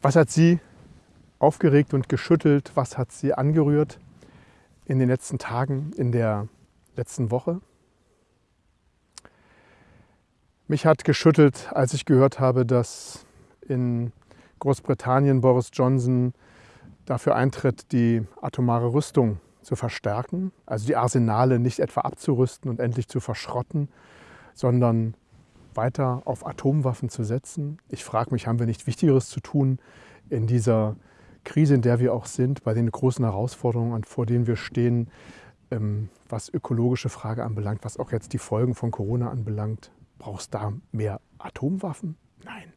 Was hat Sie aufgeregt und geschüttelt? Was hat Sie angerührt in den letzten Tagen, in der letzten Woche? Mich hat geschüttelt, als ich gehört habe, dass in Großbritannien Boris Johnson dafür eintritt, die atomare Rüstung zu verstärken, also die Arsenale nicht etwa abzurüsten und endlich zu verschrotten, sondern weiter auf Atomwaffen zu setzen. Ich frage mich, haben wir nicht Wichtigeres zu tun in dieser Krise, in der wir auch sind, bei den großen Herausforderungen, vor denen wir stehen, ähm, was ökologische Frage anbelangt, was auch jetzt die Folgen von Corona anbelangt. Brauchst du da mehr Atomwaffen? Nein.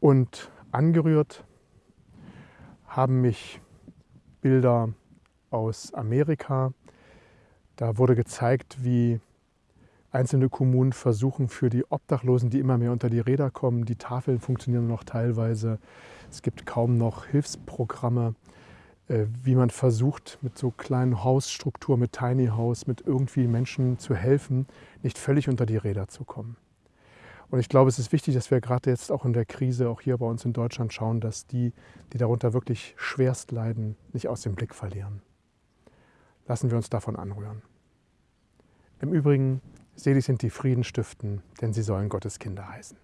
Und angerührt haben mich Bilder aus Amerika. Da wurde gezeigt, wie einzelne Kommunen versuchen für die Obdachlosen, die immer mehr unter die Räder kommen, die Tafeln funktionieren noch teilweise, es gibt kaum noch Hilfsprogramme, äh, wie man versucht, mit so kleinen Hausstrukturen, mit Tiny House, mit irgendwie Menschen zu helfen, nicht völlig unter die Räder zu kommen. Und ich glaube, es ist wichtig, dass wir gerade jetzt auch in der Krise, auch hier bei uns in Deutschland, schauen, dass die, die darunter wirklich schwerst leiden, nicht aus dem Blick verlieren. Lassen wir uns davon anrühren. Im Übrigen, selig sind die Friedenstiften, denn sie sollen Gottes Kinder heißen.